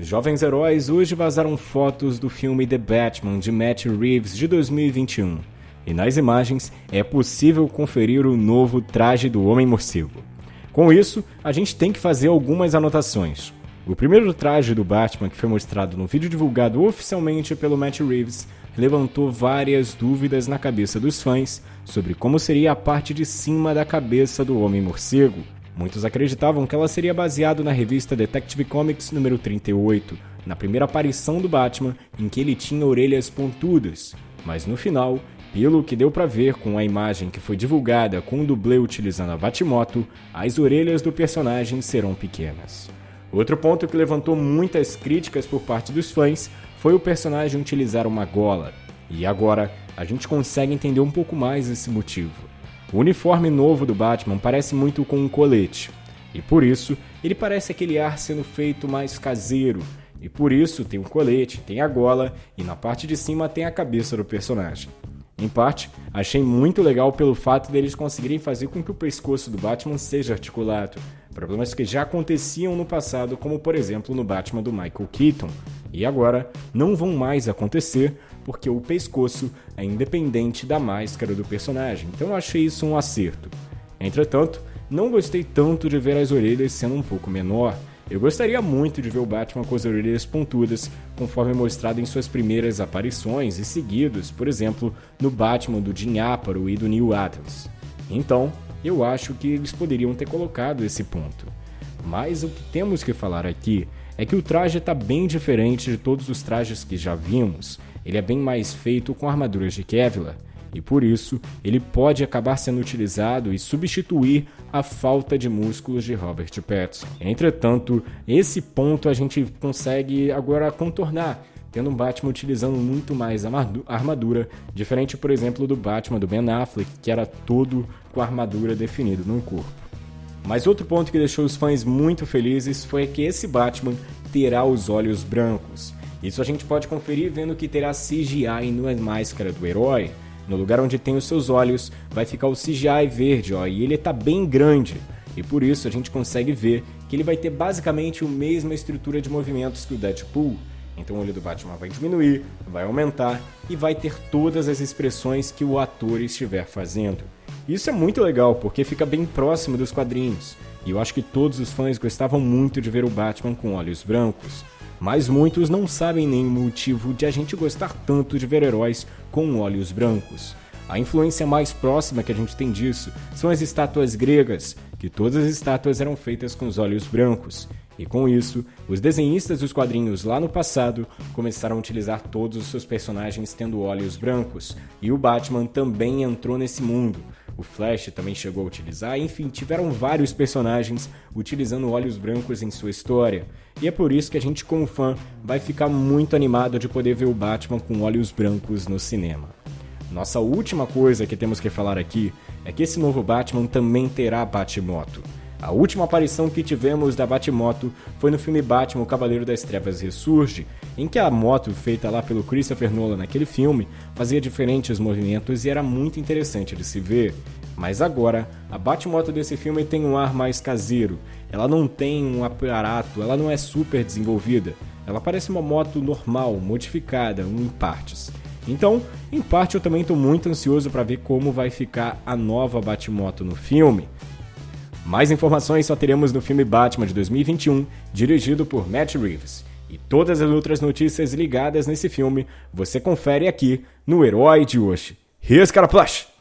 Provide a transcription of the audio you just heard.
Jovens heróis hoje vazaram fotos do filme The Batman de Matt Reeves de 2021. E nas imagens é possível conferir o novo traje do Homem-Morcego. Com isso, a gente tem que fazer algumas anotações. O primeiro traje do Batman, que foi mostrado no vídeo divulgado oficialmente pelo Matt Reeves, levantou várias dúvidas na cabeça dos fãs sobre como seria a parte de cima da cabeça do Homem-Morcego. Muitos acreditavam que ela seria baseada na revista Detective Comics número 38, na primeira aparição do Batman, em que ele tinha orelhas pontudas. Mas no final, pelo que deu para ver com a imagem que foi divulgada com o dublê utilizando a Batmoto, as orelhas do personagem serão pequenas. Outro ponto que levantou muitas críticas por parte dos fãs foi o personagem utilizar uma gola. E agora a gente consegue entender um pouco mais esse motivo. O uniforme novo do Batman parece muito com um colete, e por isso ele parece aquele ar sendo feito mais caseiro, e por isso tem o um colete, tem a gola e na parte de cima tem a cabeça do personagem. Em parte, achei muito legal pelo fato deles conseguirem fazer com que o pescoço do Batman seja articulado, problemas que já aconteciam no passado, como por exemplo no Batman do Michael Keaton, e agora não vão mais acontecer porque o pescoço é independente da máscara do personagem, então achei isso um acerto. Entretanto, não gostei tanto de ver as orelhas sendo um pouco menor. Eu gostaria muito de ver o Batman com as orelhas pontudas, conforme mostrado em suas primeiras aparições e seguidos, por exemplo, no Batman do Jim Aparo e do Neil Adams. Então, eu acho que eles poderiam ter colocado esse ponto. Mas o que temos que falar aqui é que o traje está bem diferente de todos os trajes que já vimos. Ele é bem mais feito com armaduras de Kevlar e por isso ele pode acabar sendo utilizado e substituir a falta de músculos de Robert Pattinson. Entretanto, esse ponto a gente consegue agora contornar, tendo um Batman utilizando muito mais armadura, diferente, por exemplo, do Batman do Ben Affleck, que era todo com armadura definida no corpo. Mas outro ponto que deixou os fãs muito felizes foi que esse Batman terá os olhos brancos. Isso a gente pode conferir vendo que terá CGI na máscara do herói. No lugar onde tem os seus olhos, vai ficar o CGI verde, ó, e ele está bem grande. E por isso a gente consegue ver que ele vai ter basicamente a mesma estrutura de movimentos que o Deadpool. Então o olho do Batman vai diminuir, vai aumentar e vai ter todas as expressões que o ator estiver fazendo. Isso é muito legal porque fica bem próximo dos quadrinhos, e eu acho que todos os fãs gostavam muito de ver o Batman com olhos brancos. Mas muitos não sabem nem o motivo de a gente gostar tanto de ver heróis com olhos brancos. A influência mais próxima que a gente tem disso são as estátuas gregas, que todas as estátuas eram feitas com os olhos brancos. E com isso, os desenhistas dos quadrinhos lá no passado começaram a utilizar todos os seus personagens tendo olhos brancos, e o Batman também entrou nesse mundo. O Flash também chegou a utilizar, enfim, tiveram vários personagens utilizando olhos brancos em sua história. E é por isso que a gente, como fã, vai ficar muito animado de poder ver o Batman com olhos brancos no cinema. Nossa última coisa que temos que falar aqui é que esse novo Batman também terá Batmoto. A última aparição que tivemos da Batmoto foi no filme Batman O Cavaleiro das Trevas Ressurge, em que a moto feita lá pelo Christopher Nolan naquele filme fazia diferentes movimentos e era muito interessante de se ver. Mas agora, a Batmoto desse filme tem um ar mais caseiro. Ela não tem um aparato, ela não é super desenvolvida. Ela parece uma moto normal, modificada, em partes. Então, em parte eu também estou muito ansioso para ver como vai ficar a nova Batmoto no filme. Mais informações só teremos no filme Batman de 2021, dirigido por Matt Reeves. E todas as outras notícias ligadas nesse filme você confere aqui no Herói de hoje. Here's Plush!